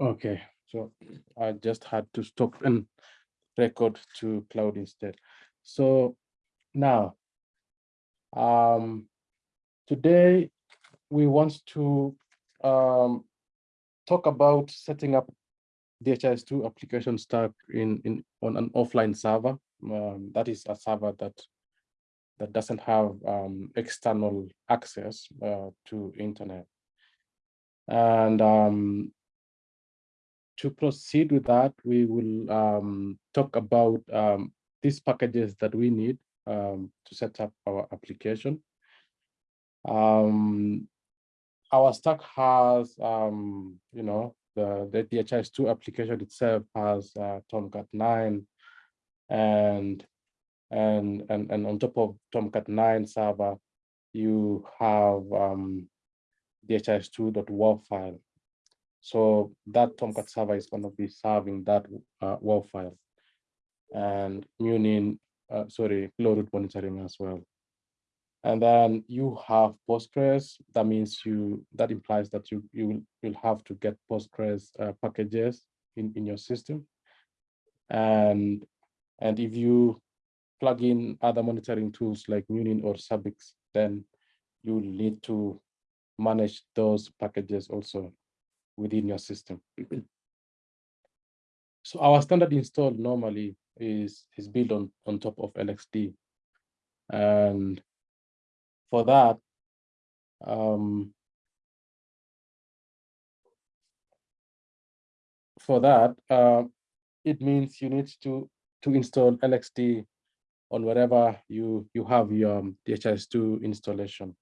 Okay, so I just had to stop and record to cloud instead. So now, um, today we want to um, talk about setting up DHIS2 application stack in, in on an offline server. Um, that is a server that that doesn't have um, external access uh, to internet. And um, to proceed with that, we will um, talk about um, these packages that we need um, to set up our application. Um, our stack has, um, you know, the, the DHIS2 application itself has uh, Tomcat 9 and and and and on top of Tomcat 9 server, you have um, DHIS2.war file. So that Tomcat server is going to be serving that uh, WAR file and Munin, uh, sorry, Glowroot monitoring as well. And then you have Postgres. That means you, that implies that you, you will you'll have to get Postgres uh, packages in, in your system. And, and if you plug in other monitoring tools like Munin or Zabbix, then you need to manage those packages also within your system. so our standard install normally is, is built on, on top of LXD. And for that, um, for that, uh, it means you need to, to install LXD on whatever you, you have your DHIS2 installation.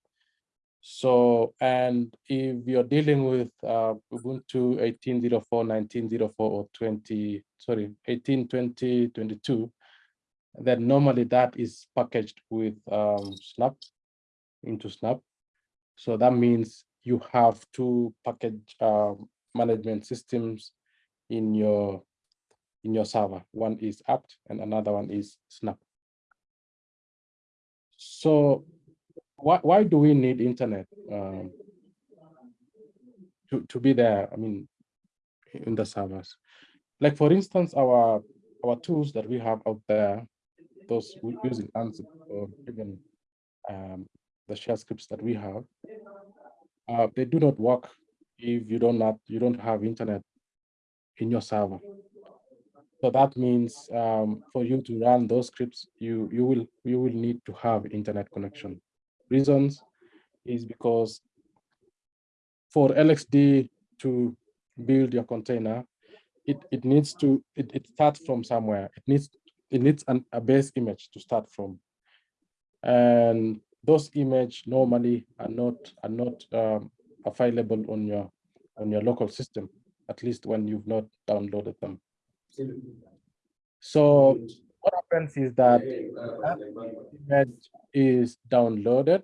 So, and if you're dealing with uh, Ubuntu 18.04, 19.04, or 20, sorry, 18, 20, 22, then normally that is packaged with um, Snap into Snap. So that means you have two package uh, management systems in your in your server. One is apt and another one is Snap. So why, why do we need internet um, to, to be there? I mean, in the servers. Like for instance, our our tools that we have out there, those using Ansible or even um, the shell scripts that we have, uh, they do not work if you don't not you don't have internet in your server. So that means um, for you to run those scripts, you you will you will need to have internet connection reasons is because for LXD to build your container, it, it needs to, it, it starts from somewhere. It needs, it needs an, a base image to start from. And those image normally are not, are not um, available on your, on your local system, at least when you've not downloaded them. So happens is that, image is downloaded.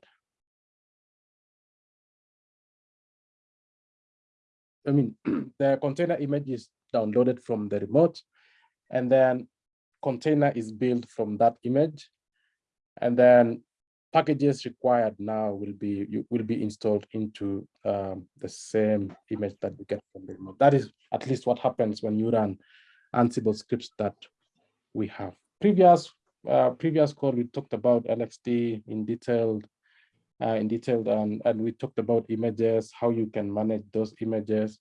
I mean, the container image is downloaded from the remote, and then container is built from that image, and then packages required now will be will be installed into um, the same image that you get from the remote. That is at least what happens when you run Ansible scripts that we have. Previous uh, previous call, we talked about LXD in detail, uh, in detail, and, and we talked about images, how you can manage those images.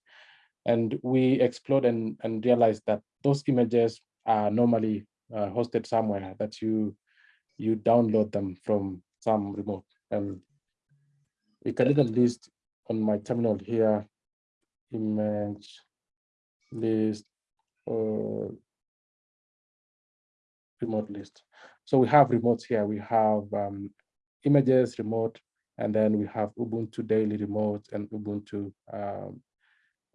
And we explored and, and realized that those images are normally uh, hosted somewhere that you you download them from some remote. And we can even list on my terminal here, image list, uh, remote list. So we have remotes here. We have um, images remote, and then we have Ubuntu daily remote and Ubuntu um,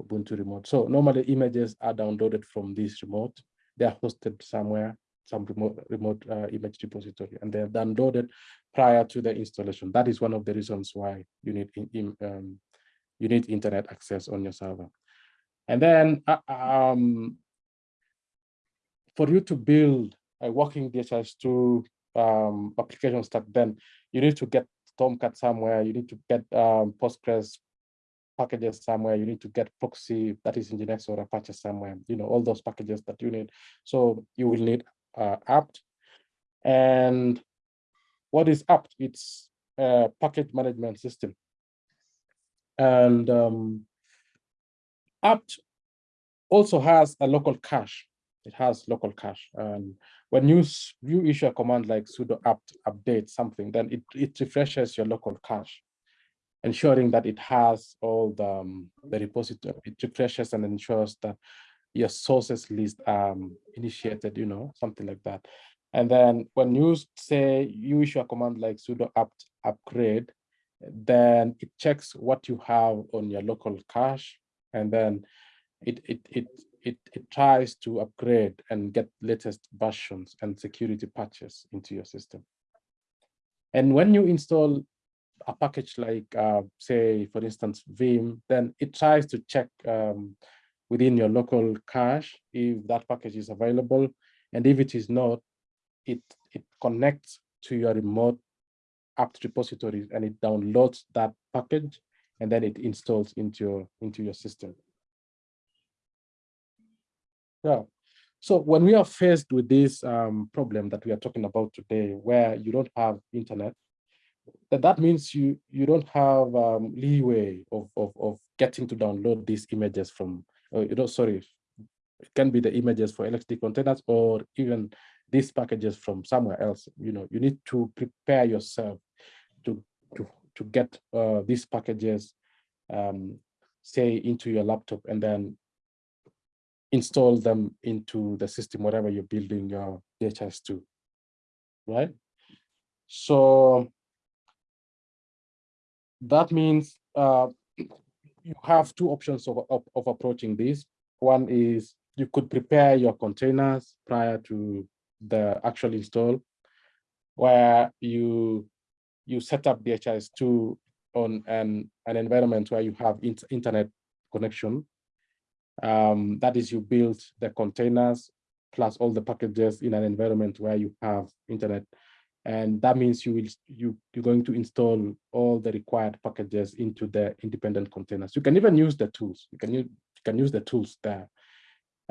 Ubuntu remote. So normally images are downloaded from this remote. They are hosted somewhere, some remote remote uh, image repository, and they're downloaded prior to the installation. That is one of the reasons why you need in, in, um, you need internet access on your server. And then uh, um, for you to build a working DHIS2 um, application stack, then you need to get Tomcat somewhere, you need to get um, Postgres packages somewhere, you need to get proxy that is Nginx or Apache somewhere, you know, all those packages that you need. So you will need uh, apt. And what is apt? It's a package management system. And um, apt also has a local cache. It has local cache. And when you, you issue a command like sudo apt update something, then it, it refreshes your local cache, ensuring that it has all the, um, the repository. It refreshes and ensures that your sources list um, initiated, you know, something like that. And then when you say you issue a command like sudo apt upgrade, then it checks what you have on your local cache, and then it it it it, it tries to upgrade and get latest versions and security patches into your system. And when you install a package like, uh, say, for instance, Vim, then it tries to check um, within your local cache if that package is available. And if it is not, it, it connects to your remote apt repository and it downloads that package and then it installs into your, into your system. Yeah. So when we are faced with this um, problem that we are talking about today, where you don't have internet, that, that means you you don't have um, leeway of, of, of getting to download these images from, uh, you know, sorry, it can be the images for LXD containers or even these packages from somewhere else. You know, you need to prepare yourself to to to get uh, these packages, um, say, into your laptop and then install them into the system, whatever you're building your DHIS2, right? So that means uh, you have two options of, of, of approaching this. One is you could prepare your containers prior to the actual install, where you you set up DHIS2 on an, an environment where you have internet connection um, that is, you build the containers plus all the packages in an environment where you have internet. And that means you will you you're going to install all the required packages into the independent containers. You can even use the tools. You can use you can use the tools there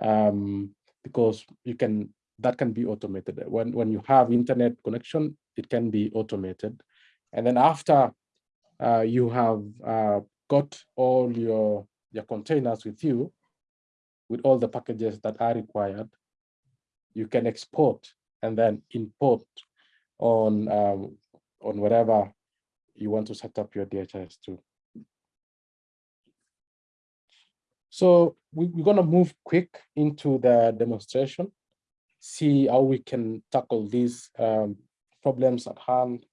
um, because you can that can be automated. When when you have internet connection, it can be automated. And then after uh, you have uh, got all your your containers with you, with all the packages that are required, you can export and then import on um, on whatever you want to set up your DHIS2. So we, we're going to move quick into the demonstration, see how we can tackle these um, problems at hand.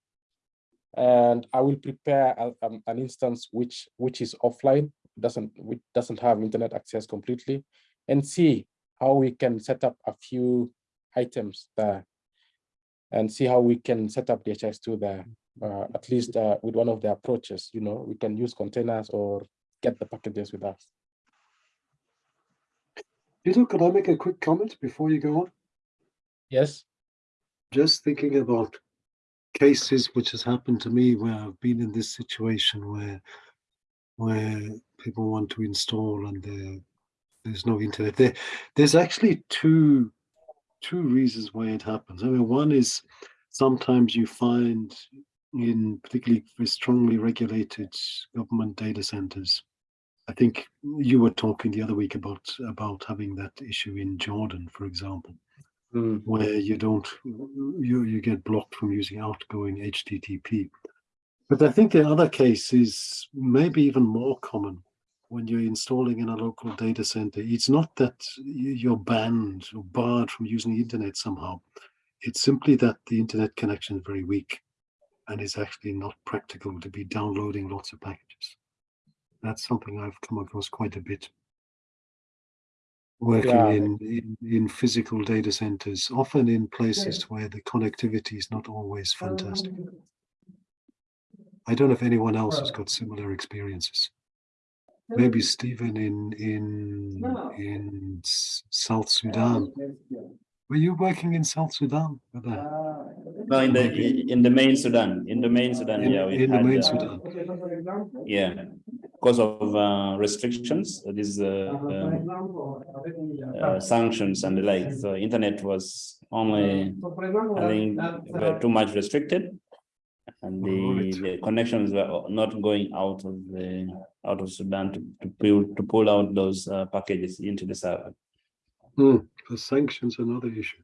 And I will prepare a, um, an instance which which is offline, doesn't which doesn't have internet access completely, and see how we can set up a few items there and see how we can set up DHIS2 there, uh, at least uh, with one of the approaches, you know, we can use containers or get the packages with us. Peter, could I make a quick comment before you go on? Yes. Just thinking about cases which has happened to me where I've been in this situation where where people want to install and they're there's no internet there. There's actually two two reasons why it happens. I mean, one is sometimes you find in particularly strongly regulated government data centers. I think you were talking the other week about about having that issue in Jordan, for example, mm. where you don't you you get blocked from using outgoing HTTP. But I think the other case is maybe even more common, when you're installing in a local data center, it's not that you're banned or barred from using the internet somehow. It's simply that the internet connection is very weak and it's actually not practical to be downloading lots of packages. That's something I've come across quite a bit. Working yeah. in, in, in physical data centers, often in places where the connectivity is not always oh, fantastic. I don't know if anyone else has got similar experiences maybe Stephen in in in South Sudan. Were you working in South Sudan? No, in the in the main Sudan. In the main Sudan, in, yeah. in the main uh, Sudan. Yeah. because of uh, restrictions, these uh, um, uh, sanctions and the like, so internet was only, I think, too much restricted. And the, Alright. the connections were not going out of the, out of Sudan to, to pull, to pull out those uh, packages into the server. Hmm, the sanctions another issue.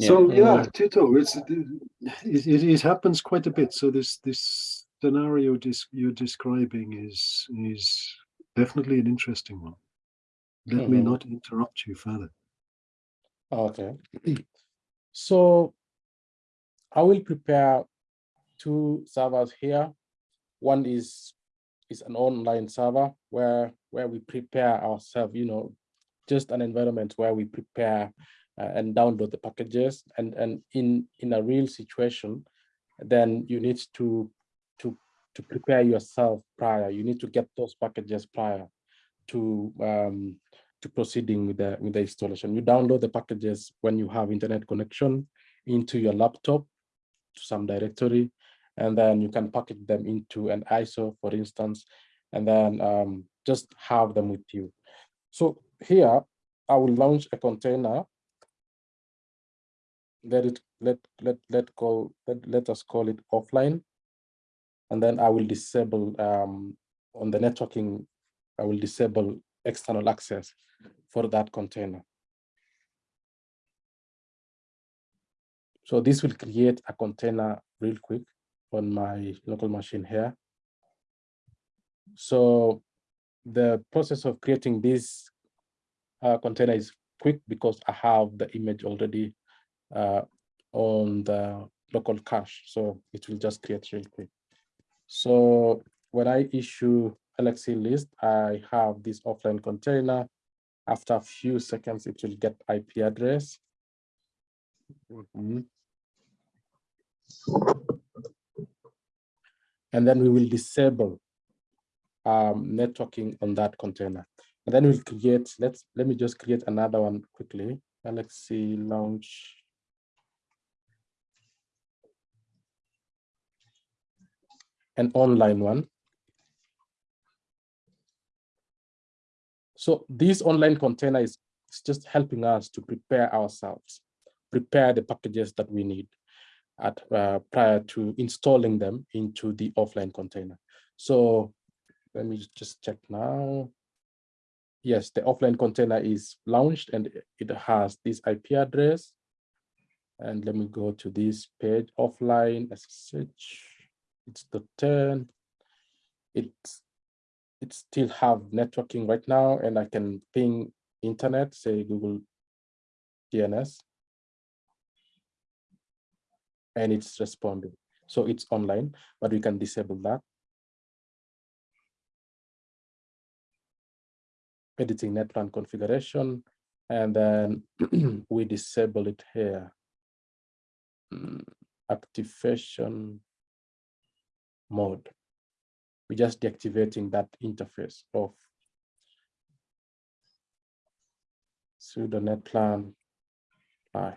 So yeah, Tito, it's it, it, it happens quite a bit. So this this scenario dis, you're describing is is definitely an interesting one. Let me Mhm. not interrupt you further. Okay. So I will prepare two servers here. One is is an online server where where we prepare ourselves, you know, just an environment where we prepare uh, and download the packages and and in in a real situation, then you need to to to prepare yourself prior. You need to get those packages prior to um, to proceeding with the with the installation. You download the packages when you have internet connection into your laptop to some directory, and then you can package them into an ISO, for instance, and then um, just have them with you. So here, I will launch a container. Let it let let let call let, let us call it offline. And then I will disable um, on the networking, I will disable external access for that container. So this will create a container real quick on my local machine here. So the process of creating this uh, container is quick because I have the image already uh, on the local cache. So it will just create real quick. So when I issue LXC list, I have this offline container. After a few seconds, it will get IP address. Mhm. And then we will disable um, networking on that container. And then we'll create, let's, let me just create another one quickly. LXC launch. An online one. So this online container is just helping us to prepare ourselves, prepare the packages that we need at uh, prior to installing them into the offline container. So let me just check now. Yes, the offline container is launched and it has this IP address. And let me go to this page offline SSH. It's the 10. It's it still have networking right now and I can ping internet, say Google DNS. And it's responding. So it's online, but we can disable that. Editing NetPlan configuration, and then we disable it here. Mm, Activation mode. We're just deactivating that interface of sudo netplan apply.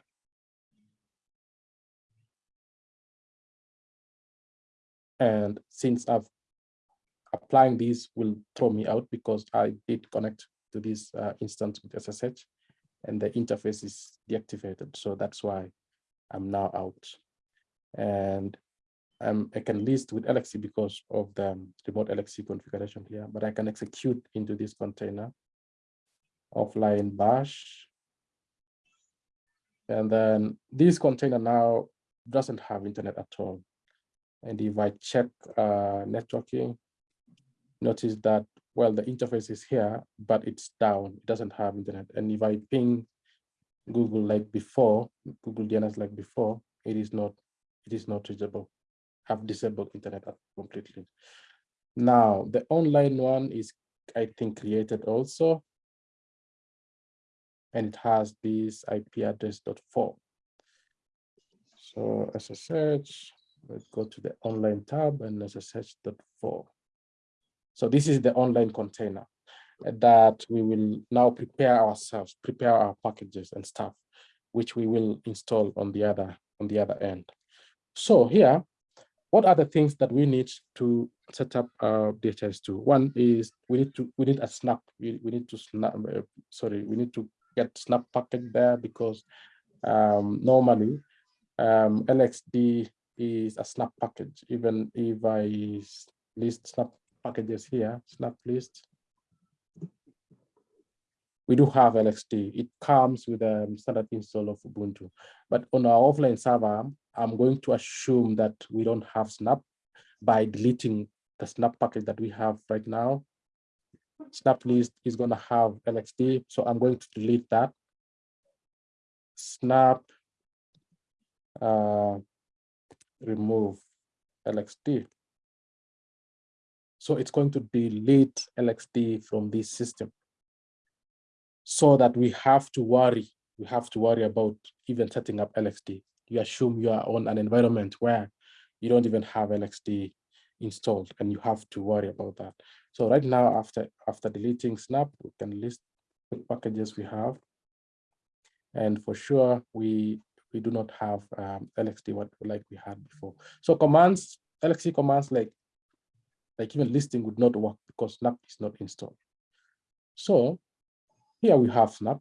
And since I've applying these will throw me out because I did connect to this uh, instance with SSH and the interface is deactivated. So that's why I'm now out. And um, I can list with LXC because of the remote LXC configuration here, but I can execute into this container offline bash. And then this container now doesn't have internet at all. And if I check uh, networking, notice that, well, the interface is here, but it's down, it doesn't have internet. And if I ping Google like before, Google DNS like before, it is not, it is not reachable. I've disabled internet completely. Now, the online one is, I think, created also. And it has this IP address dot four. So SSH, let's go to the online tab and SSH dot four. So this is the online container that we will now prepare ourselves, prepare our packages and stuff, which we will install on the other on the other end. So here, what are the things that we need to set up our DHIS2? One is we need to we need a snap. We, we need to snap. uh, sorry, we need to get snap package there because um, normally um, LXD is a snap package. Even if I list snap packages here, snap list. We do have LXD. It comes with a standard install of Ubuntu. But on our offline server, I'm going to assume that we don't have Snap by deleting the Snap package that we have right now. Snap list is going to have LXD, so I'm going to delete that. Snap uh, remove LXD. So it's going to delete LXD from this system so that we have to worry, we have to worry about even setting up LXD. You assume you are on an environment where you don't even have LXD installed and you have to worry about that. So right now, after, after deleting Snap, we can list the packages we have. And for sure, we, we do not have um, LXD what, like we had before. So commands, LXD commands like, like even listing would not work because Snap is not installed. So here we have Snap.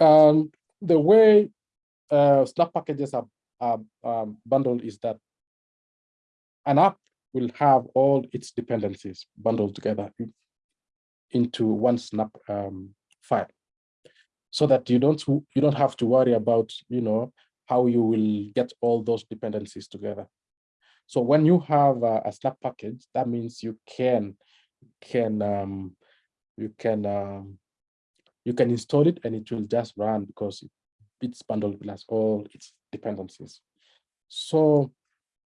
Um, the way uh, Snap packages are, are um, bundled is that an app will have all its dependencies bundled together into one Snap um, file, so that you don't you don't have to worry about you know how you will get all those dependencies together. So when you have a, a Snap package, that means you can can um, you can um, you can install it and it will just run because it- it's bundled plus all its dependencies. So,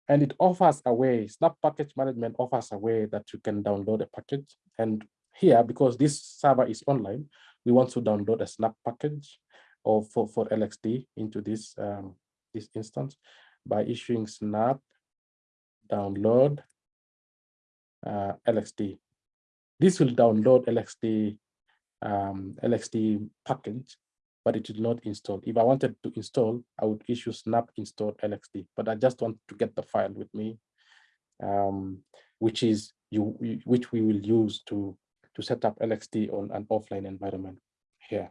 and it offers a way, Snap Package Management offers a way that you can download a package. And here, because this server is online, we want to download a Snap package or for, for LXD into this, um, this instance by issuing Snap download uh, LXD. This will download LXD um, LXD package, but it will not install. If I wanted to install, I would issue snap install LXD, but I just want to get the file with me, um, which is you, you- which we will use to to set up LXD on an offline environment here.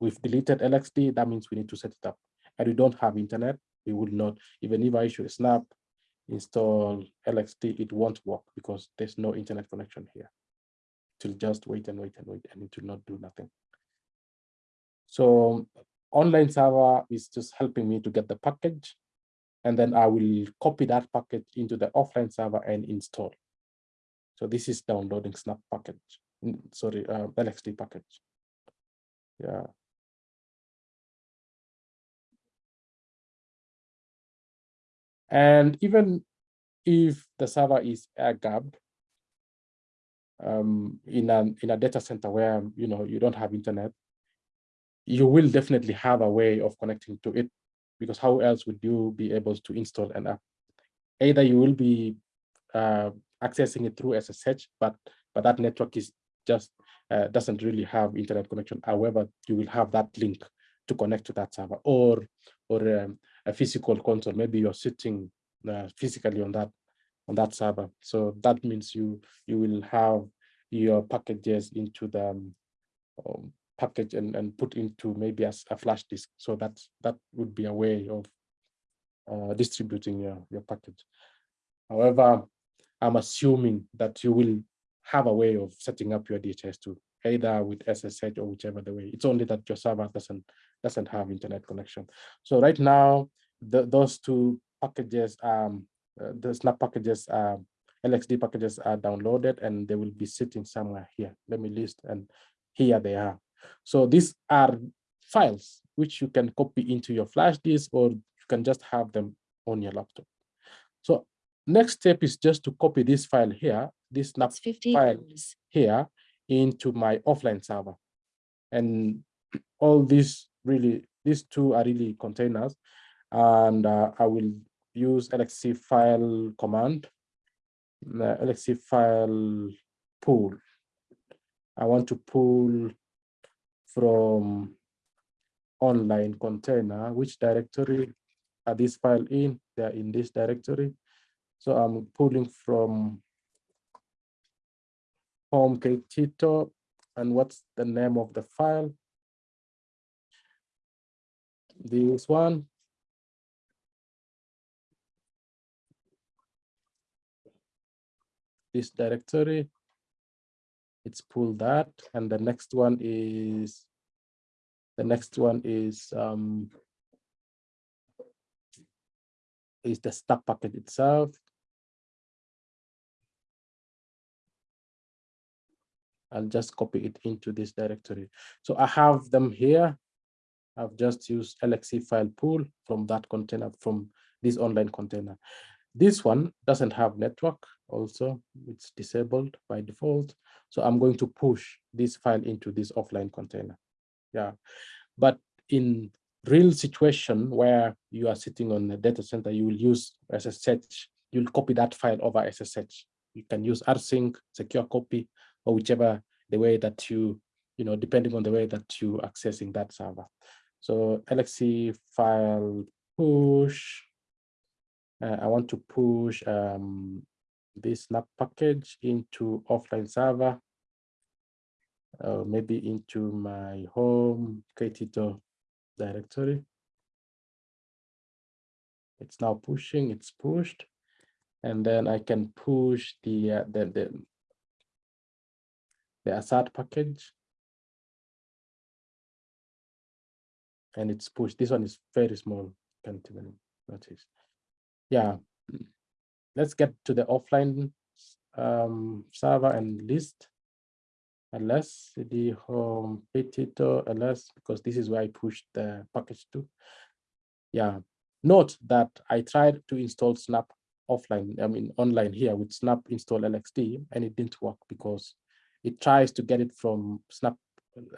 We've deleted LXD, that means we need to set it up. And we don't have internet, we would not, even if I issue a snap install LXD, it won't work because there's no internet connection here to just wait and wait and wait and it will not do nothing. So online server is just helping me to get the package. And then I will copy that package into the offline server and install. So this is downloading Snap package, sorry, uh, LXD package. Yeah. And even if the server is air gapped, um, in a in a data center where you know you don't have internet, you will definitely have a way of connecting to it, because how else would you be able to install an app? Either you will be uh, accessing it through SSH, but but that network is just uh, doesn't really have internet connection. However, you will have that link to connect to that server, or or um, a physical console. Maybe you're sitting uh, physically on that on that server. So that means you you will have your packages into the um, um, package and, and put into maybe as a flash disk. So that that would be a way of uh, distributing your, your package. However, I'm assuming that you will have a way of setting up your DHIS2, either with SSH or whichever the way. It's only that your server doesn't doesn't have internet connection. So right now, the, those two packages, um, uh, the Snap packages, um, LXD packages are downloaded and they will be sitting somewhere here. Let me list and here they are. So these are files which you can copy into your flash disk or you can just have them on your laptop. So next step is just to copy this file here, this snap file hours. here into my offline server. And all these really, these two are really containers. And uh, I will use LXC file command, the LXC file pull. I want to pull from online container, which directory uh, this file in, they're in this directory. So I'm pulling from home Tito and what's the name of the file? This one. This directory. It's pull that, and the next one is the next one is um, is the snap packet itself. I'll just copy it into this directory. So I have them here. I've just used LXC file pull from that container, from this online container. This one doesn't have network also, it's disabled by default. So I'm going to push this file into this offline container. Yeah, but in real situation where you are sitting on the data center, you will use SSH, you'll copy that file over SSH. You can use rsync, secure copy, or whichever the way that you, you know, depending on the way that you accessing that server. So LXC file push, uh, I want to push um, this snap package into offline server, uh, maybe into my home Ktito directory. It's now pushing, it's pushed. And then I can push the, uh, the, the, the assert package. And it's pushed. This one is very small, can't even notice. Yeah, let's get to the offline um, server and list ls cd home petito ls because this is where I pushed the package to. Yeah, note that I tried to install snap offline, I mean online here with snap install lxd and it didn't work because it tries to get it from snap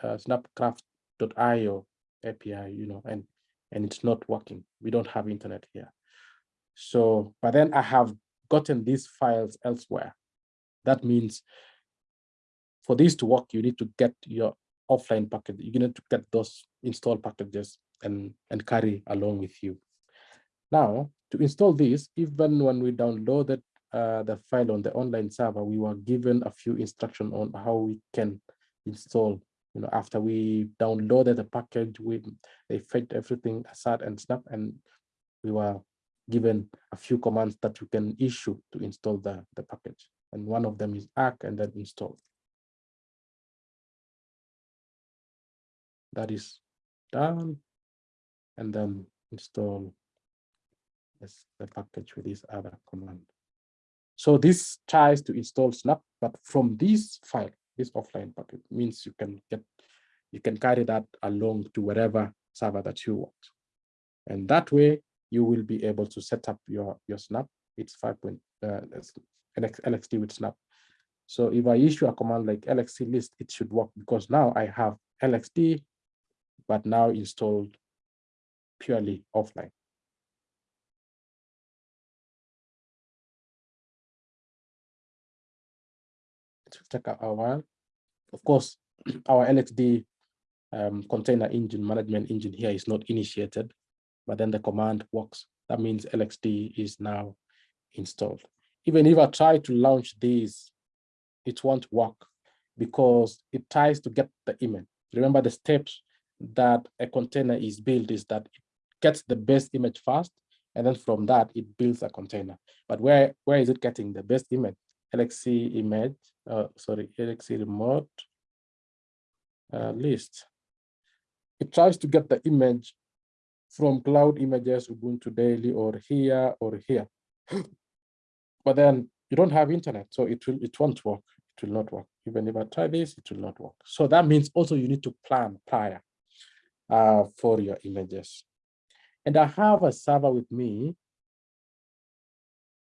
uh, snapcraft.io API, you know, and and it's not working. We don't have internet here. So, but then I have gotten these files elsewhere. That means for this to work, you need to get your offline package. You need to get those install packages and, and carry along with you. Now, to install this, even when we downloaded uh, the file on the online server, we were given a few instructions on how we can install. You know, after we downloaded the package, we they fetched everything aside and snap, and we were given a few commands that you can issue to install the, the package. And one of them is ack and then install. That is done. And then install this, the package with this other command. So this tries to install Snap, but from this file, this offline packet means you can get, you can carry that along to wherever server that you want. And that way you will be able to set up your, your snap. It's 5 point, uh, LXD with snap. So if I issue a command like LXC list, it should work because now I have LXD, but now installed purely offline. Take a, while. Of course, our LXD um, container engine management engine here is not initiated but then the command works. That means LXD is now installed. Even if I try to launch this, it won't work because it tries to get the image. Remember the steps that a container is built is that it gets the best image first, and then from that it builds a container. But where, where is it getting the best image? LXC image, uh, sorry, LXC remote uh, list. It tries to get the image from cloud images, Ubuntu Daily, or here or here. but then you don't have internet, so it will it won't work. It will not work. Even if I try this, it will not work. So that means also you need to plan prior uh, for your images. And I have a server with me.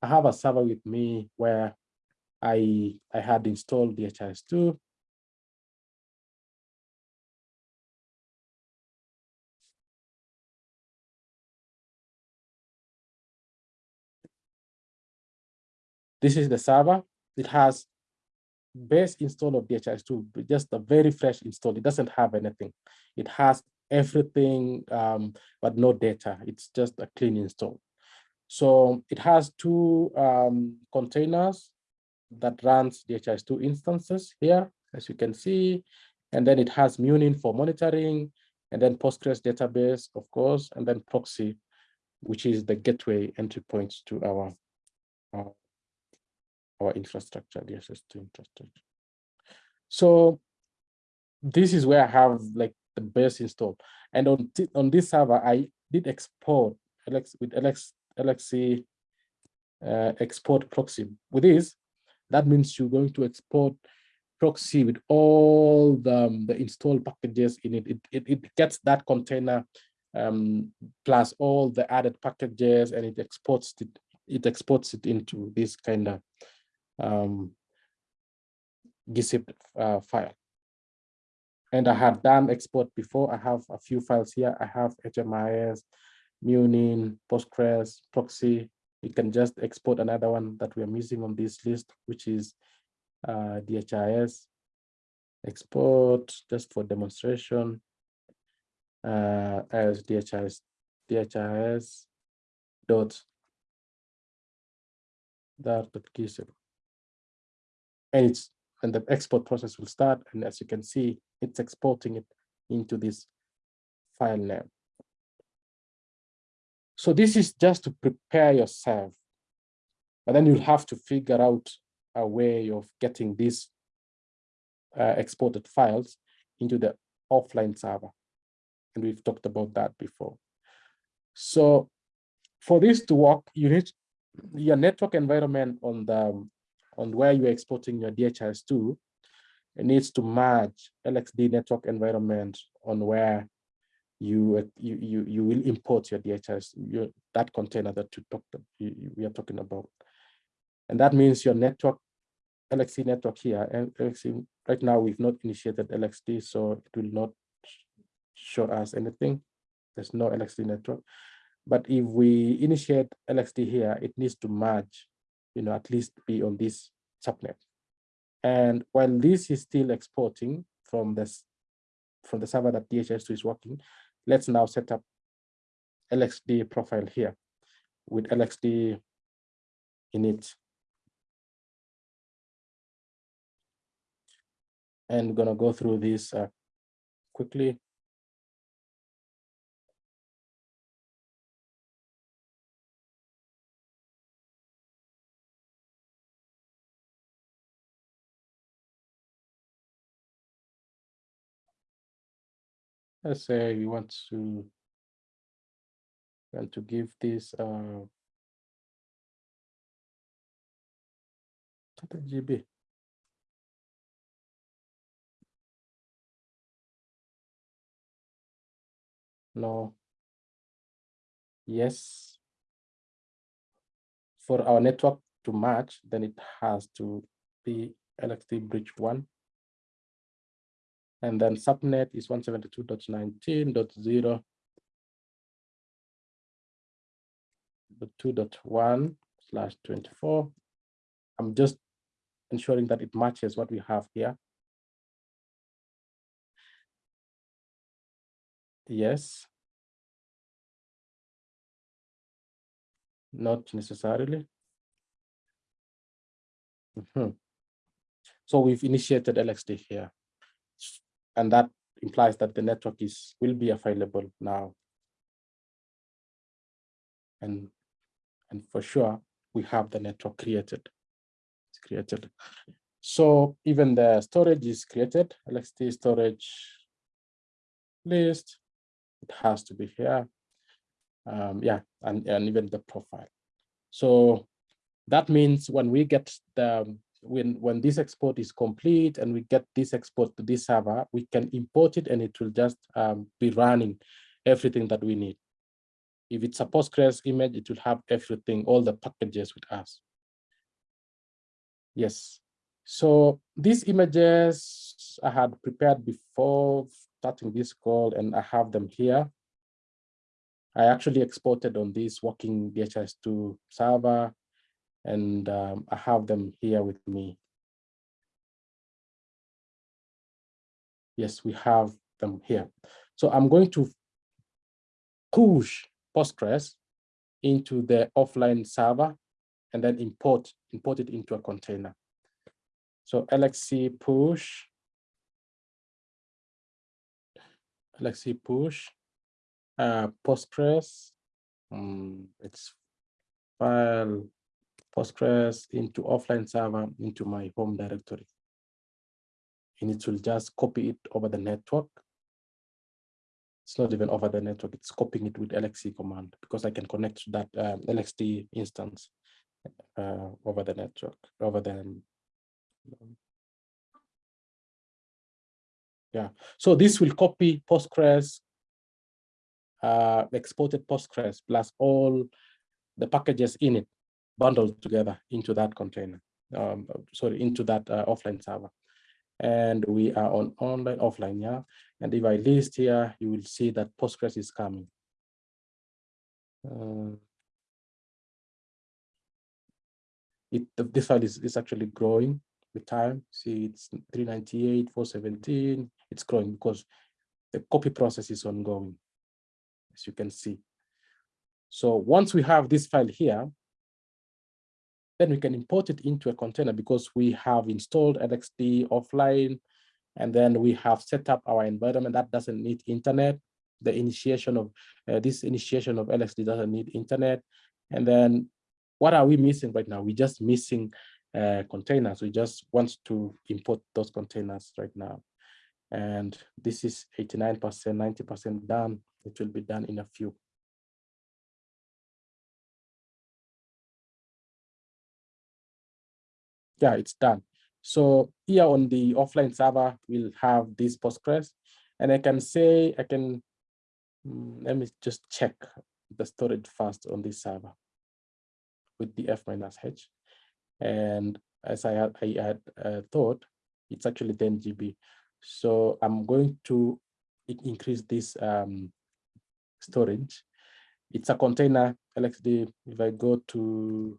I have a server with me where I I had installed DHIS2 This is the server. It has base install of DHIS2, just a very fresh install. It doesn't have anything. It has everything, um, but no data. It's just a clean install. So it has two um, containers that runs DHIS2 instances here, as you can see, and then it has Munin for monitoring, and then Postgres database, of course, and then proxy, which is the gateway entry points to our our, our infrastructure, DHIS2 infrastructure. So this is where I have like the base installed. And on, on this server, I did export LX with Alex LXC uh, export proxy. With this, that means you're going to export proxy with all the, um, the installed packages in it. It, it. it gets that container um, plus all the added packages and it exports it, it exports it into this kind of um, GZIP uh, file. And I had done export before. I have a few files here. I have HMIS, Munin, Postgres, proxy. You can just export another one that we are missing on this list, which is uh, DHIS. Export just for demonstration uh, as DHIS, DHIS dot dot and it's and the export process will start. And as you can see, it's exporting it into this file name. So this is just to prepare yourself. But then you'll have to figure out a way of getting these uh, exported files into the offline server. And we've talked about that before. So for this to work, you need your network environment on the on where you're exporting your DHIS2, it needs to match LXD network environment on where you you you, you will import your DHS your, that container that you talked we are talking about. And that means your network, LXC network here, and right now we've not initiated LXD, so it will not show us anything. There's no LXD network. But if we initiate LXD here, it needs to merge you know, at least be on this subnet. And while this is still exporting from this from the server that DHIS2 is working, let's now set up LXD profile here with LXD in it. And we're gonna go through this uh, quickly. Let's say we want to want to give this uh GB. No. Yes. For our network to match, then it has to be LXD bridge one. And then subnet is 172.19.0. 2.1 slash 24. I'm just ensuring that it matches what we have here. Yes. Not necessarily. Mm -hmm. So we've initiated LXD here and that implies that the network is will be available now. And, and for sure, we have the network created. It's created. So even the storage is created, LXD storage list, it has to be here. Um, yeah, and, and even the profile. So that means when we get the when when this export is complete and we get this export to this server, we can import it and it will just um, be running everything that we need. If it's a Postgres image, it will have everything, all the packages with us. Yes. So these images I had prepared before starting this call and I have them here. I actually exported on this working DHIS2 server and um, I have them here with me. Yes, we have them here. So I'm going to push Postgres into the offline server and then import import it into a container. So LXC push, LXC push, uh, Postgres, um, it's file Postgres into offline server into my home directory. And it will just copy it over the network. It's not even over the network, it's copying it with LXC command because I can connect to that um, LXD instance uh, over the network, over the um, yeah, so this will copy Postgres, uh, exported Postgres plus all the packages in it bundled together into that container, um, sorry, into that uh, offline server. And we are on online, offline, yeah. And if I list here, you will see that Postgres is coming. Uh, it, this file is, is actually growing with time. See, it's 398, 417. It's growing because the copy process is ongoing, as you can see. So once we have this file here, then we can import it into a container because we have installed LXD offline, and then we have set up our environment that doesn't need internet. The initiation of uh, this initiation of LXD doesn't need internet. And then what are we missing right now? We're just missing uh, containers. We just want to import those containers right now. And this is 89%, 90% done. It will be done in a few. Yeah, it's done. So here on the offline server, we'll have this Postgres. And I can say, I can, mm, let me just check the storage first on this server with the F minus H. And as I had, I had uh, thought, it's actually 10 GB. So I'm going to increase this um, storage. It's a container LXD. If I go to,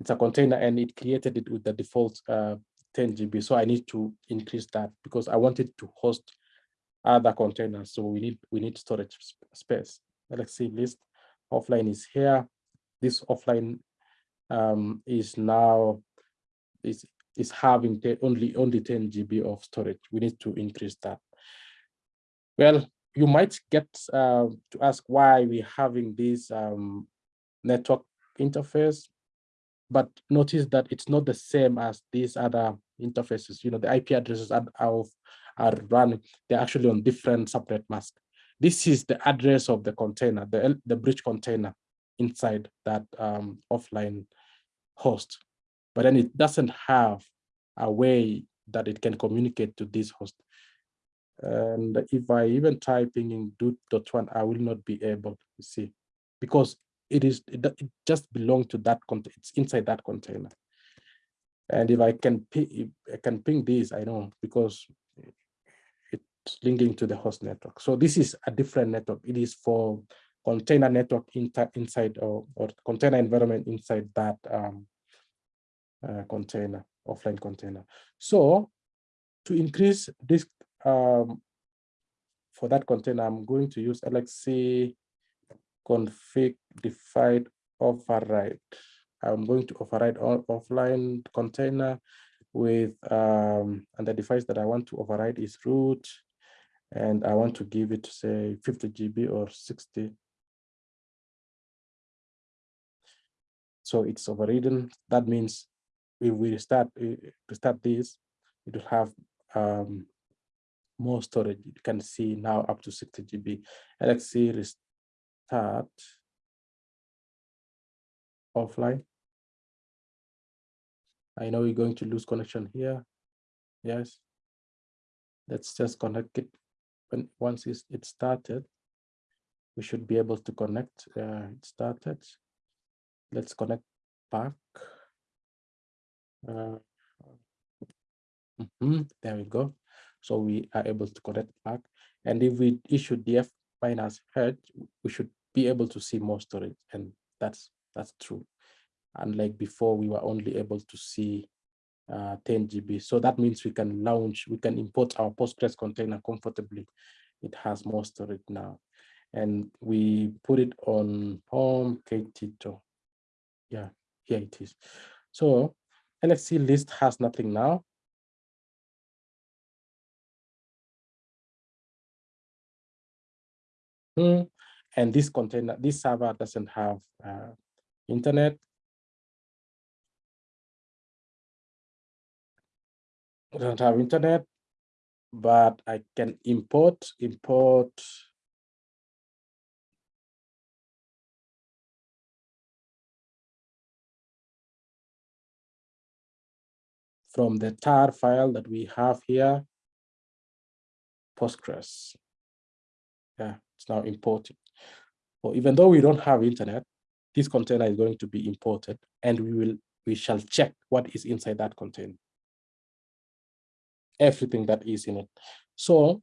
it's a container and it created it with the default uh, 10 GB. So I need to increase that because I wanted to host other containers. So we need we need storage space. Let's see list offline is here. This offline um, is now is is having only only 10 GB of storage. We need to increase that. Well, you might get uh, to ask why we're having this um, network interface, but notice that it's not the same as these other interfaces. You know, the IP addresses are, are, are run, they're actually on different subnet mask. This is the address of the container, the, the bridge container inside that um, offline host, but then it doesn't have a way that it can communicate to this host. And if I even typing in do.1, I will not be able to see because it is it, it just belongs to that container. It's inside that container. And if I can ping, I can ping this, I know because it's linking to the host network. So this is a different network. It is for container network inside or, or container environment inside that um, uh, container, offline container. So to increase this um, for that container, I'm going to use LXC config device override. I'm going to override all offline container with, um, and the device that I want to override is root. And I want to give it, say, 50 GB or 60 So it's overridden. That means if we start start this, it will have um, more storage. You can see now up to 60 GB. Let's see restart offline. I know we're going to lose connection here. Yes. Let's just connect it. When once it started, we should be able to connect. Uh, it started let's connect back. Uh, mm -hmm, there we go. So we are able to connect back. And if we issue df minus head, we should be able to see more storage. And that's that's true. Unlike before, we were only able to see uh, 10 GB. So that means we can launch, we can import our Postgres container comfortably. It has more storage now. And we put it on home Ktito. Yeah, here it is. So LXC list has nothing now. Hmm. And this container, this server doesn't have uh, internet. I don't have internet, but I can import, import from the tar file that we have here, Postgres. Yeah, it's now imported. Well, even though we don't have internet, this container is going to be imported and we will we shall check what is inside that container. Everything that is in it. So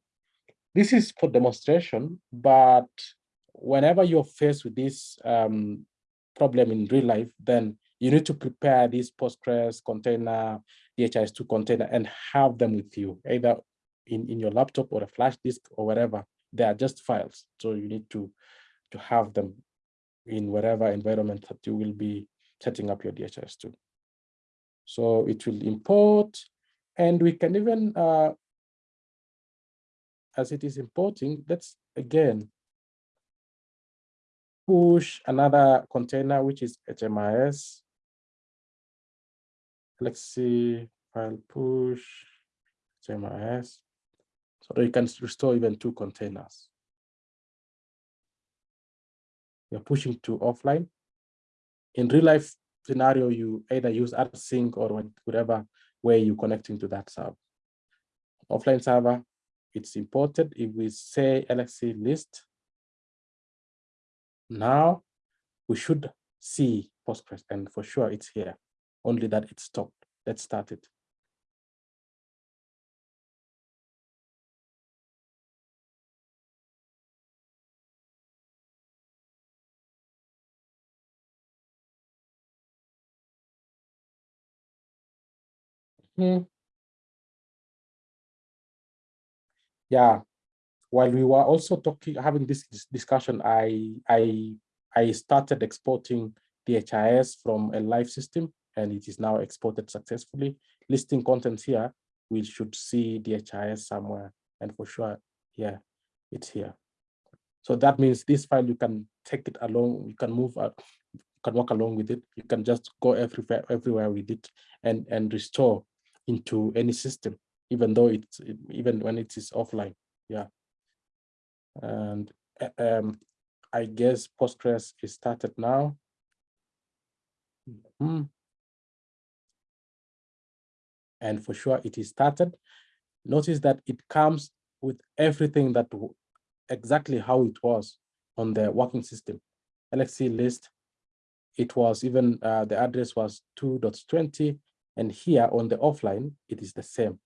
this is for demonstration, but whenever you're faced with this um, problem in real life, then you need to prepare this Postgres container, DHIS2 container, and have them with you, either in, in your laptop or a flash disk or whatever. They are just files. So you need to, to have them in whatever environment that you will be setting up your DHIS2. So it will import, and we can even, uh, as it is importing, let's again push another container, which is HMIS let's see file push HMIS so you can restore even two containers. You're pushing to offline. In real life scenario, you either use rsync or whatever way you're connecting to that server. Offline server, it's imported. If we say LXC list, now we should see Postgres, and for sure it's here only that it stopped. Let's start it. Hmm. Yeah, while we were also talking, having this discussion, I I I started exporting DHIS from a live system and it is now exported successfully. Listing contents here, we should see DHIS somewhere, and for sure, yeah, it's here. So that means this file, you can take it along, you can move, you can walk along with it. You can just go everywhere, everywhere with it and, and restore into any system, even though it's, even when it is offline, yeah. And um, I guess Postgres is started now. Mm and for sure it is started. Notice that it comes with everything that exactly how it was on the working system. LXC list, it was even, uh, the address was 2.20, and here on the offline, it is the same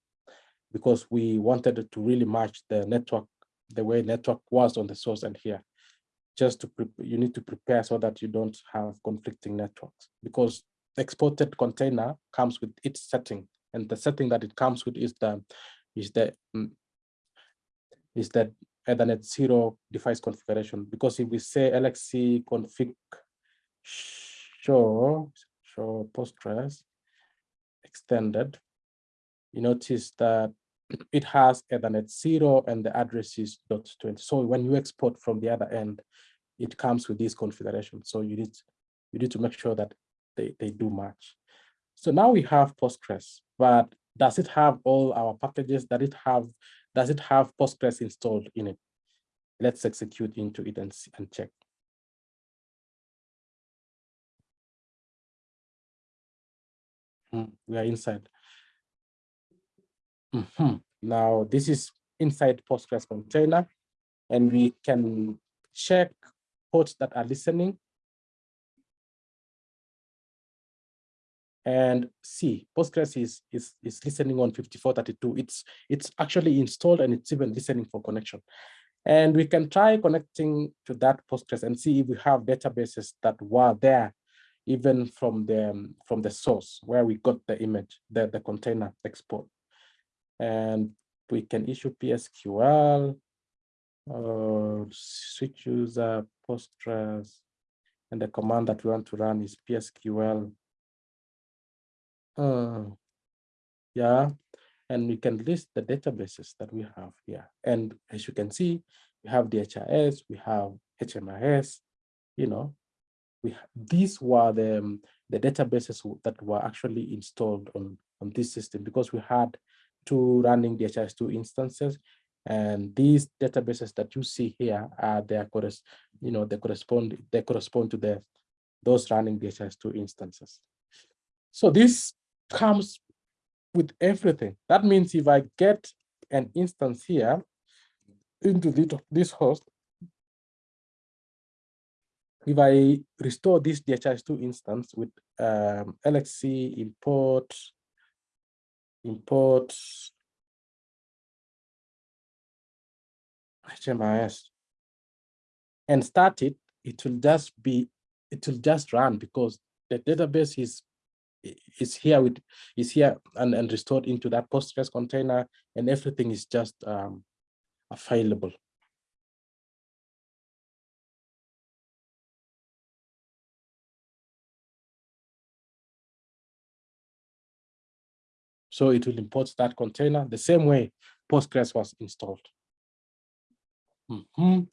because we wanted to really match the network, the way network was on the source and here. Just to, you need to prepare so that you don't have conflicting networks because exported container comes with its setting and the setting that it comes with is the is the um, is the Ethernet zero device configuration. Because if we say LXC config show show Postgres extended, you notice that it has Ethernet zero and the address is dot 20. So when you export from the other end, it comes with this configuration. So you need you need to make sure that they, they do match. So now we have Postgres, but does it have all our packages? Does it have, does it have Postgres installed in it? Let's execute into it and, and check. We are inside. Mm -hmm. Now this is inside Postgres container, and we can check ports that are listening and see Postgres is, is, is listening on 5432. It's, it's actually installed and it's even listening for connection. And we can try connecting to that Postgres and see if we have databases that were there even from the um, from the source where we got the image, the, the container export. And we can issue PSQL, uh, switch user, Postgres, and the command that we want to run is PSQL. Uh, yeah, and we can list the databases that we have here. And as you can see, we have the HRS, we have HMIS, you know, we these were the, um, the databases that were actually installed on, on this system because we had two running DHIS2 instances and these databases that you see here are their you know they correspond they correspond to the those running DHIS2 instances. So this comes with everything. That means if I get an instance here into this host, if I restore this DHIS2 instance with um, LXC import, import HMIS and start it, it will just be, it will just run because the database is is here with is here and, and restored into that Postgres container and everything is just um, available. So it will import that container the same way Postgres was installed. Mm -hmm.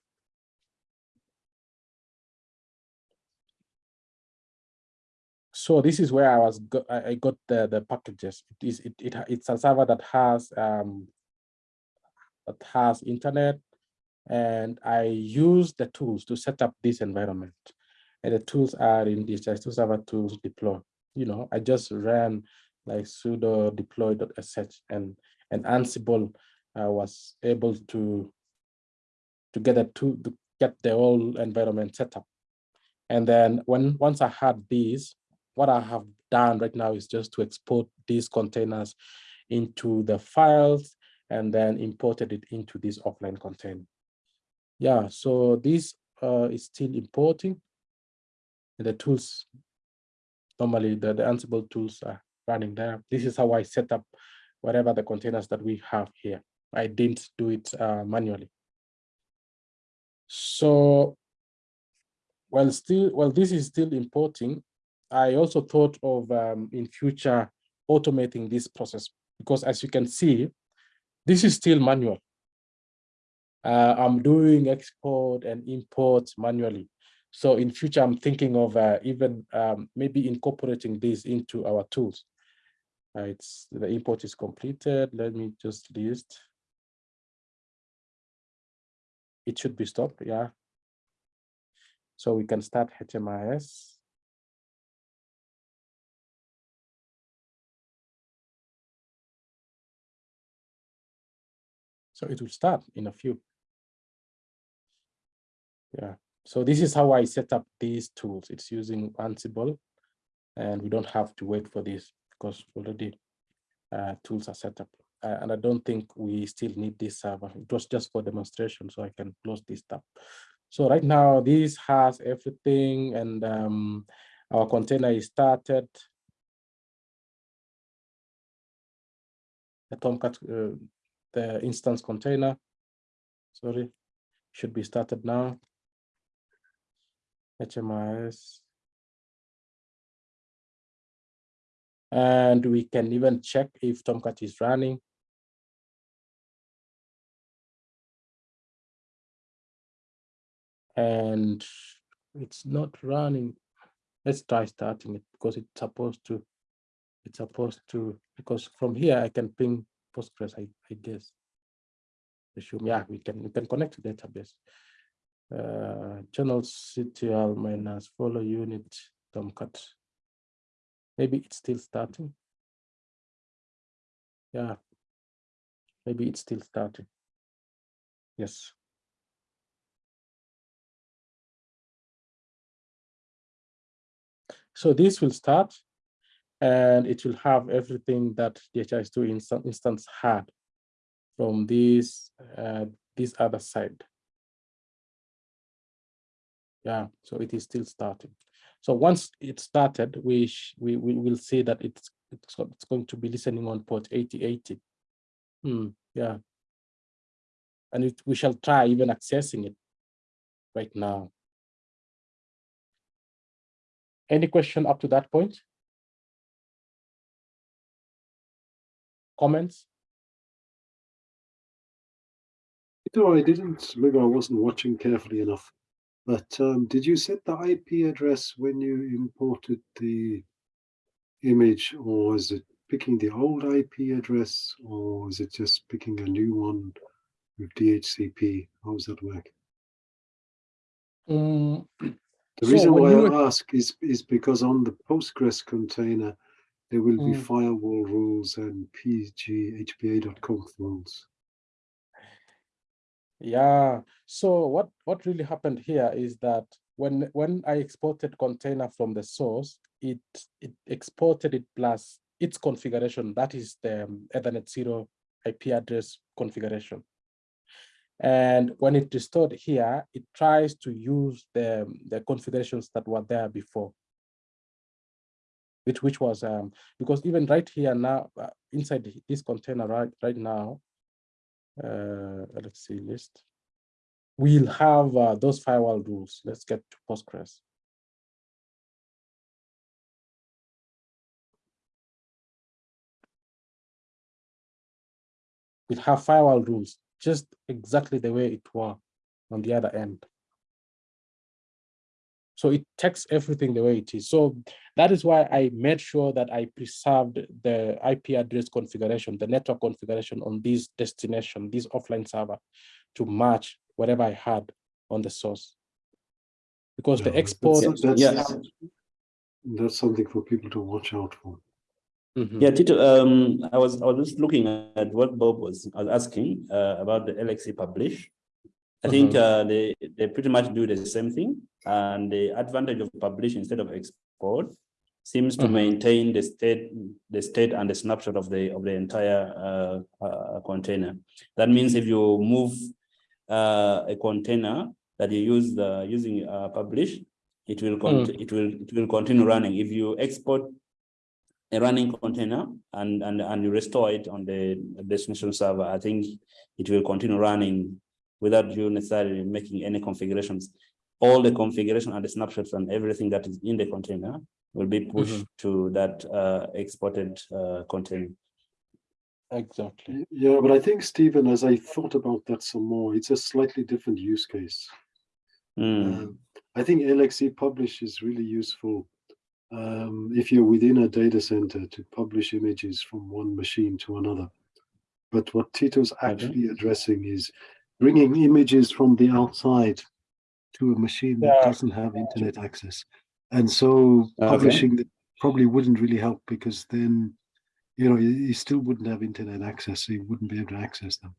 So this is where I was go I got the the packages. It is it, it it's a server that has um that has internet and I use the tools to set up this environment. And the tools are in this just to server tools deploy. You know, I just ran like sudo deploy.sh and and Ansible uh, was able to to get a to, to get the whole environment set up. And then when once I had these, what I have done right now is just to export these containers into the files and then imported it into this offline container. Yeah, so this uh, is still importing. And the tools, normally the, the Ansible tools are running there. This is how I set up whatever the containers that we have here. I didn't do it uh, manually. So, while still, well, this is still importing. I also thought of um, in future automating this process because as you can see, this is still manual. Uh, I'm doing export and import manually. So in future, I'm thinking of uh, even um, maybe incorporating this into our tools. Uh, it's the import is completed. Let me just list. It should be stopped, yeah. So we can start HMIS. So it will start in a few. Yeah, so this is how I set up these tools. It's using Ansible and we don't have to wait for this because already uh, tools are set up. Uh, and I don't think we still need this server. It was just for demonstration, so I can close this tab. So right now, this has everything and um, our container is started. The Tomcat, uh, the instance container, sorry, should be started now. HMIS. And we can even check if Tomcat is running. And it's not running. Let's try starting it because it's supposed to, it's supposed to, because from here I can ping Postgres, I, I guess. Assume, yeah, we can, we can connect to database. Uh, journalctl minus follow unit Tomcat. Maybe it's still starting. Yeah, maybe it's still starting. Yes. So this will start and it will have everything that DHIS2 inst instance had from this, uh, this other side. Yeah, so it is still starting. So once it started, we we we will see that it's it's, it's going to be listening on port 8080. Hmm, yeah. And it, we shall try even accessing it right now. Any question up to that point? Comments? No, I didn't, maybe I wasn't watching carefully enough. But um, did you set the IP address when you imported the image or is it picking the old IP address or is it just picking a new one with DHCP? How does that work? Mm, The So reason why I ask is, is because on the Postgres container, there will be Mm. firewall rules and pg_hba.conf rules. Yeah, so what, what really happened here is that when, when I exported container from the source, it, it exported it plus its configuration, that is the um, Ethernet zero IP address configuration. And when it restored here, it tries to use the, the configurations that were there before. Which, which was, um, because even right here now, uh, inside this container right, right now, uh, let's see list. We'll have uh, those firewall rules. Let's get to Postgres. We'll have firewall rules, just exactly the way it were on the other end. So it takes everything the way it is. So that is why I made sure that I preserved the IP address configuration, the network configuration on this destination, this offline server to match whatever I had on the source. Because the Yeah, that's- export. That's, Yeah. that's something for people to watch out for. Mhm. Yeah, Tito, um, I was, I was just looking at what Bob was was asking, uh, about the LXC publish. I think, Mhm. uh, they, they pretty much do the same thing, and the advantage of publish instead of export seems to Mhm. maintain the state, the state and the snapshot of the, of the entire, uh, uh, container. That means if you move, uh, a container that you use the, using, uh, publish, it will, cont- it will, it will continue running. If you export a running container and, and, and you restore it on the destination server, I think it will continue running without you necessarily making any configurations. All the configuration and the snapshots and everything that is in the container will be pushed to that uh, exported uh, container. Exactly. Yeah, but I think, Stephen, as I thought about that some more, it's a slightly different use case. Mm, Um, I think LXC publish is really useful um, if you're within a data center to publish images from one machine to another. But what Tito's actually addressing is bringing images from the outside to a machine that Yeah. doesn't have internet access. And so Okay. publishing that probably wouldn't really help because then, you know, you, you still wouldn't have internet access, so you wouldn't be able to access them.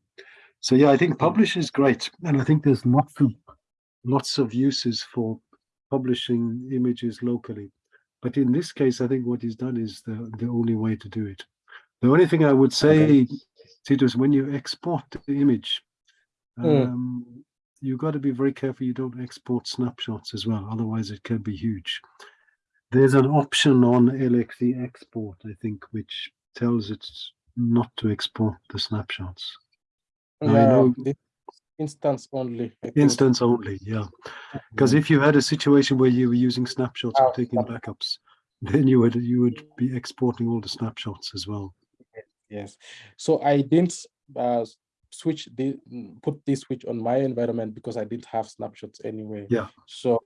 So yeah, I think publish is great. And I think there's lots of lots of uses for publishing images locally. But in this case, I think what he's done is the, the only way to do it. The only thing I would say, Tito, is when you export the image, Mm. um, you've got to be very careful you don't export snapshots as well, otherwise it can be huge. There's an option on LXC export, I think, which tells it not to export the snapshots. I Yeah, know- instance only. Instance only, yeah. Because if you had a situation where you were using snapshots Oh, or taking backups, then you would you would be exporting all the snapshots as well. Yes, so I didn't uh, switch the mm, put this switch on my environment because I didn't have snapshots anyway. Yeah. So,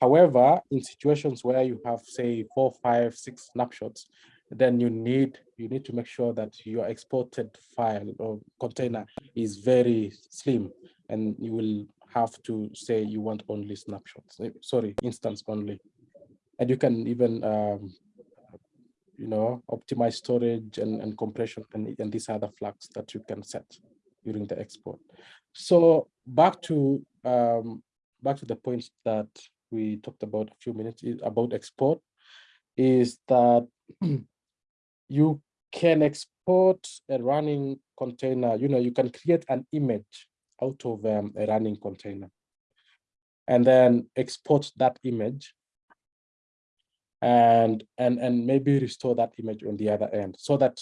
however, in situations where you have say four, five, six snapshots, then you need you need to make sure that your exported file or container is very slim, and you will have to say you want only snapshots. eh, Sorry, instance only, and you can even um, you know, optimize storage and, and compression and, and these other flags that you can set during the export. So back to um, back to the point that we talked about a few minutes about export is that you can export a running container, you know, you can create an image out of um, a running container and then export that image and and and maybe restore that image on the other end so that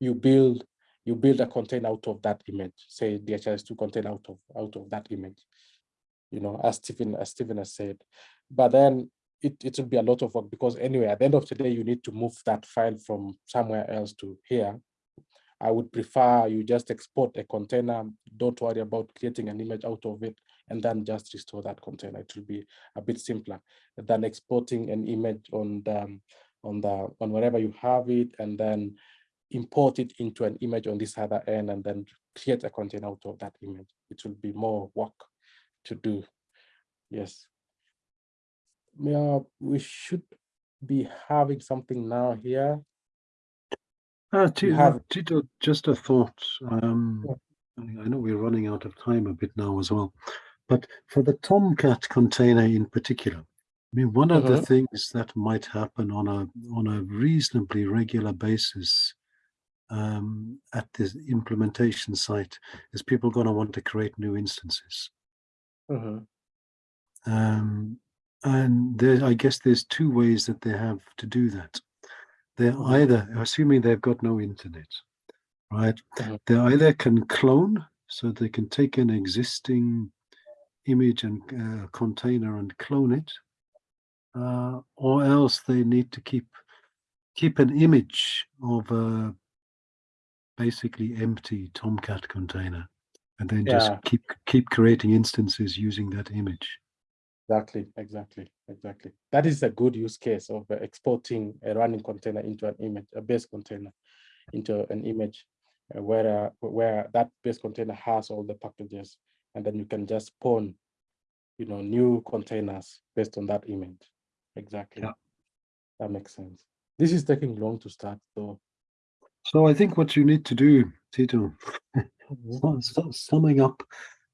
you build you build a container out of that image. Say dhis2 container out of out of that image you know as stephen as stephen has said. But then it, it will be a lot of work because anyway at the end of the day you need to move that file from somewhere else to here. I would prefer you just export a container don't worry about creating an image out of it and then just restore that container. It will be a bit simpler than exporting an image on the on the on wherever you have it and then import it into an image on this other end and then create a container out of that image it will be more work to do yes yeah we should be having something now here Uh, Tito, have- Tito, just a thought. Um, Yeah. I know we're running out of time a bit now as well, but for the Tomcat container in particular, I mean, one of the Mhm. things that might happen on a on a reasonably regular basis um, at this implementation site is people going to want to create new instances. Mhm, Um, and there, I guess there's two ways that they have to do that. They're either, assuming they've got no internet, right? Mhm. They either can clone, so they can take an existing image and uh, container and clone it, uh, or else they need to keep keep an image of a basically empty Tomcat container, and then just Yeah. keep keep creating instances using that image. exactly exactly exactly that is a good use case of uh, exporting a running container into an image a base container into an image uh, where uh, where that base container has all the packages and then you can just spawn you know new containers based on that image exactly Yeah. that makes sense this is taking long to start so So I think what you need to do, Tito, su- su- summing up,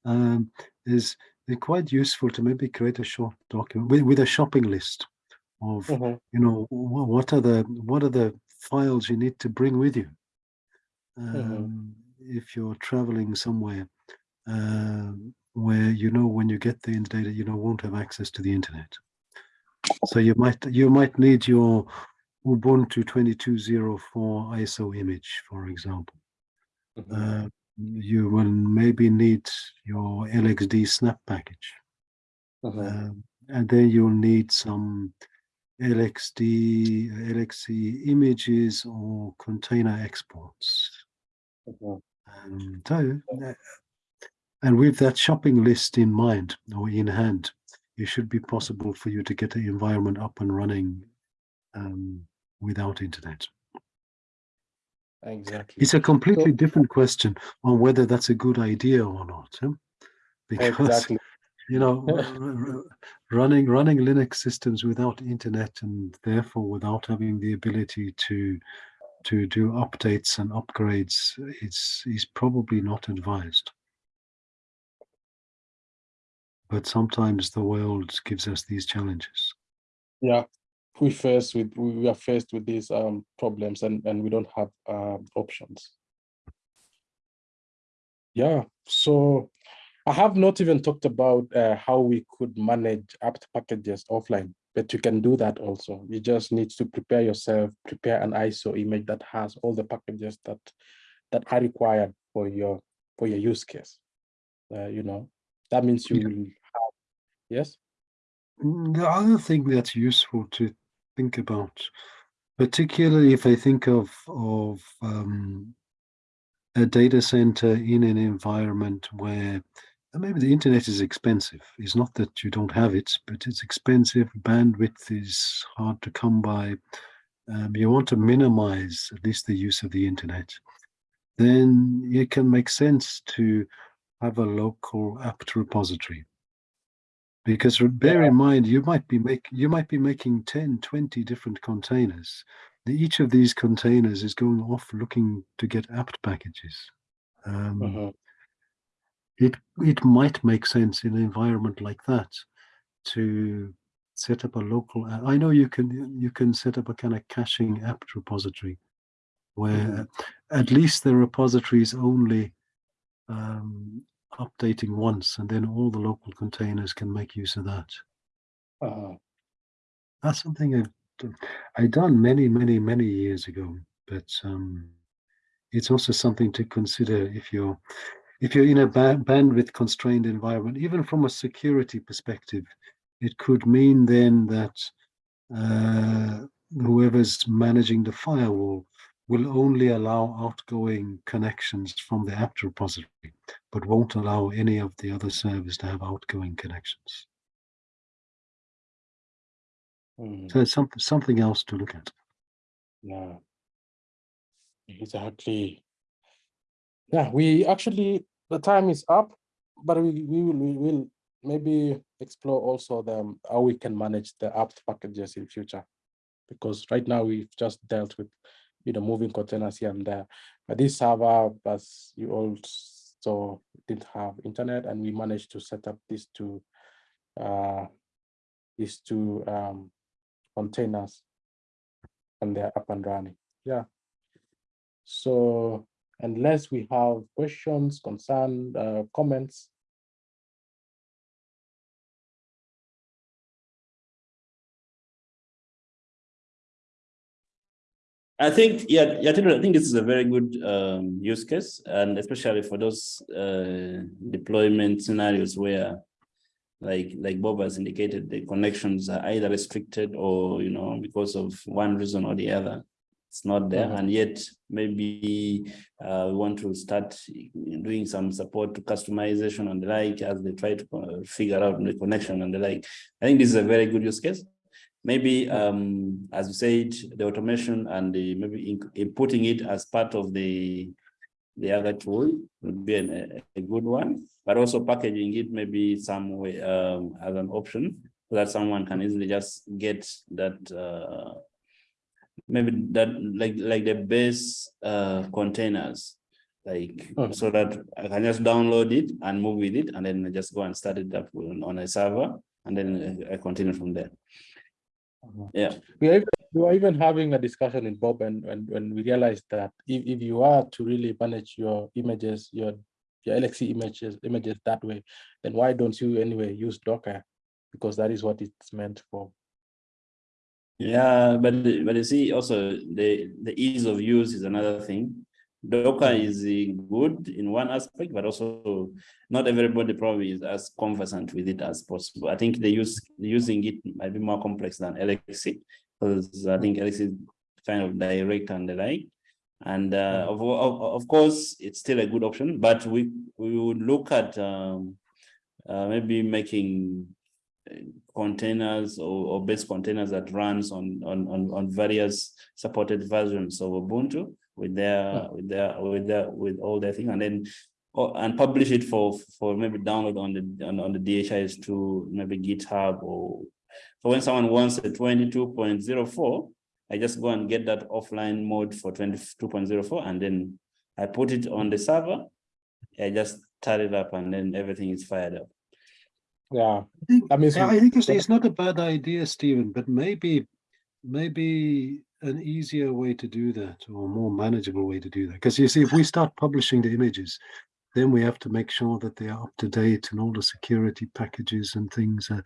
um, is they're quite useful to maybe create a short document with, with a shopping list of Mhm, you know what are the what are the files you need to bring with you? Um, if you're traveling somewhere um, where you know when you get the data you know won't have access to the internet. So you might you might need your ubuntu 2204 iso image for example. Mhm, uh, you will maybe need your lxd snap package. Mhm, um, and then you'll need some LXD, LXC images or container exports. so, uh, and with that shopping list in mind or in hand, it should be possible for you to get the environment up and running um, without internet. exactly It's a completely different question on whether that's a good idea or not. huh? Because exactly you know running running linux systems without internet and therefore without having the ability to to do updates and upgrades is is probably not advised but sometimes the world gives us these challenges yeah we faced with we are faced with these um problems and and we don't have um options. Yeah so i have not even talked about uh, how we could manage apt packages offline but you can do that also. You just need to prepare yourself prepare an iso image that has all the packages that that are required for your for your use case uh, you know. That means you Yeah. will have yes? Mm, the other thing that's useful to think about particularly if i think of of um, a data center in an environment where maybe the internet is expensive. It's not that you don't have it, but it's expensive. Bandwidth is hard to come by. Um, you want to minimize at least the use of the internet. Then it can make sense to have a local apt repository. Because bear in mind, you might be make you might be making 10, 20 different containers. Each of these containers is going off looking to get apt packages. Um, Mhm, it it might make sense in an environment like that to set up a local i know you can you can set up a kind of caching apt repository where Mhm. at least the repository is only um, updating once and then all the local containers can make use of that uh-huh. That's something I've done, I done many, many, many years ago, but um, it's also something to consider if you're if you're in a ba bandwidth constrained environment, even from a security perspective, it could mean then that uh, whoever's managing the firewall will only allow outgoing connections from the apt repository, but won't allow any of the other servers to have outgoing connections. Hmm, So it's something something else to look at. yeah. Exactly. Yeah, we actually, the time is up, but we, we will, we will maybe explore also the, how we can manage the apt packages in future. Because right now we've just dealt with, you know, moving containers here and there. But this server, as you all saw, didn't have internet and we managed to set up these two, uh, these two um, containers and they're up and running. Yeah. So unless we have questions, concern, uh, comments. I think, yeah, yeah, I think this is a very good um, use case, and especially for those uh, deployment scenarios where, like, like Bob has indicated, the connections are either restricted or, you know, because of one reason or the other, it's not there, Mhm. and yet maybe uh, we want to start doing some support to customization and the like as they try to uh, figure out the connection and the like. I think this is a very good use case. Maybe, um, as you said, the automation and the maybe in- inputting it as part of the the other tool would be an- a, a good one, but also packaging it maybe some way um, as an option so that someone can easily just get that uh, maybe that like like the base uh, containers like Hmm. so that I can just download it and move with it and then I just go and start it up on on a server and then I continue from there. Mm-hmm. Yeah. We are, even- we were even having a discussion in Bob and when, when we realized that if, if you are to really manage your images, your your LXC images, images that way, then why don't you anyway use Docker? Because that is what it's meant for. Yeah, but but you see also the the ease of use is another thing. Docker Mhm. is uh, good in one aspect, but also not everybody probably is as conversant with it as possible. I think the use using it might be more complex than LXC because I think LXC is kind of direct and the like. And uh, of, of of course, it's still a good option, but we we would look at um, uh, maybe making uh, containers or, or base containers that runs on, on, on, on various supported versions of Ubuntu with their, with their, with their, with all their thing and then or, and publish it for, for maybe download on the, on, on the DHIS to maybe GitHub or, so when someone wants a 22.04, I just go and get that offline mode for 22.04 and then I put it on the server. I just start it up and then everything is fired up. Yeah, I think, I mean, so- I think it's, it's not a bad idea, Stephen, but maybe, maybe an easier way to do that or a more manageable way to do that. Because you see, if we start publishing the images, then we have to make sure that they are up to date and all the security packages and things. uh,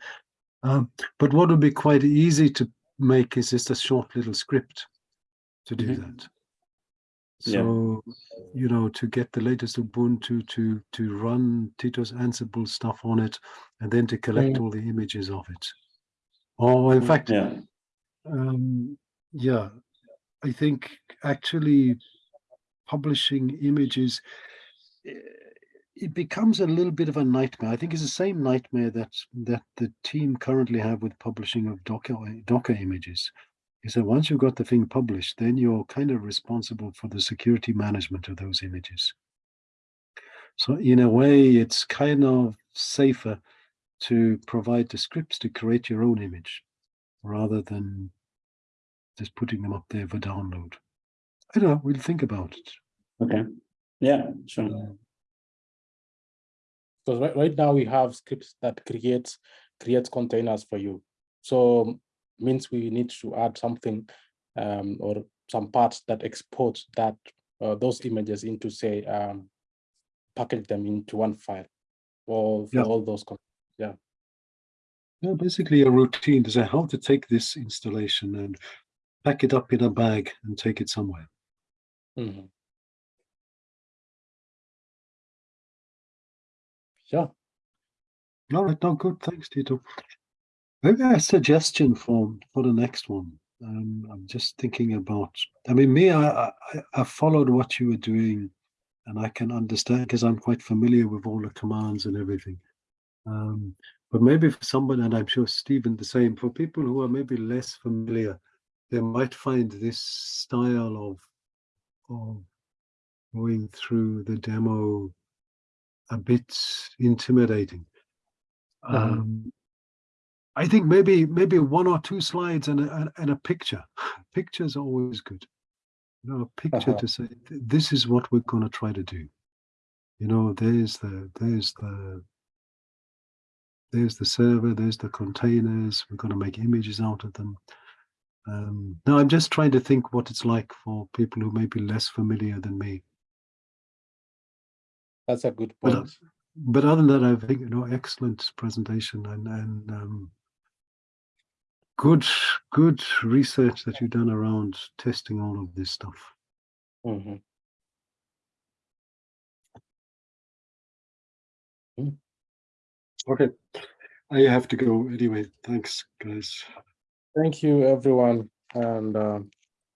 um, but what would be quite easy to make is just a short little script to do Mhm. that. Yeah. So, you know, to get the latest Ubuntu to to run Tito's Ansible stuff on it, and then to collect Mm. all the images of it. Or in Mm, fact, Yeah. um, yeah, I think actually publishing images, eh, it becomes a little bit of a nightmare. I think it's the same nightmare that that the team currently have with publishing of Docker Docker images. Is that once you've got the thing published, then you're kind of responsible for the security management of those images. So in a way, it's kind of safer to provide the scripts to create your own image rather than just putting them up there for download. I don't know, we'll think about it. Okay. Yeah, sure. Because right, right now we have scripts that creates creates containers for you. So means we need to add something um, or some parts that export that uh, those images into say um, package them into one file or for Yeah. all those. yeah. Yeah. Basically a routine to say how to take this installation and pack it up in a bag and take it somewhere. Mhm. Yeah, All right, no, good. Thanks, Tito. Maybe a suggestion for for the next one. Um, I'm just thinking about. I mean, me, I, I I followed what you were doing, and I can understand because I'm quite familiar with all the commands and everything. Um, but maybe for someone, and I'm sure Stephen the same, for people who are maybe less familiar, they might find this style of of going through the demo a bit intimidating. Mhm. Um, I think maybe maybe one or two slides and a, and- a picture. Pictures are always good. You know, a picture Uh-huh. to say this is what we're going to try to do. You know, there's the there's the there's the server, there's the containers. We're going to make images out of them. Um, no, I'm just trying to think what it's like for people who may be less familiar than me. that's a good point. but other than that, I think you know, excellent presentation and and um, good good research that you've done around testing all of this stuff. Mhm. Okay, I have to go anyway. Thanks, guys. Thank you, everyone, and uh,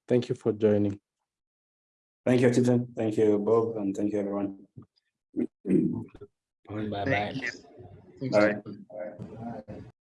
thank you for joining. Thank you, Tito. Thank you, Bob, and thank you, everyone. Bye. Bye Thank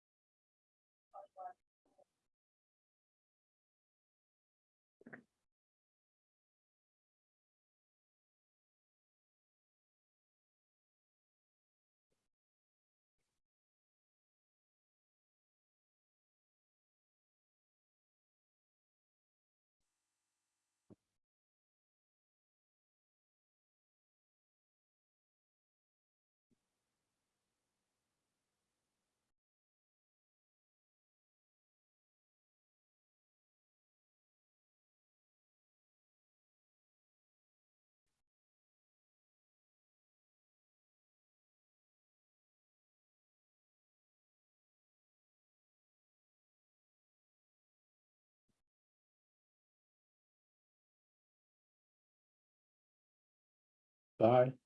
you.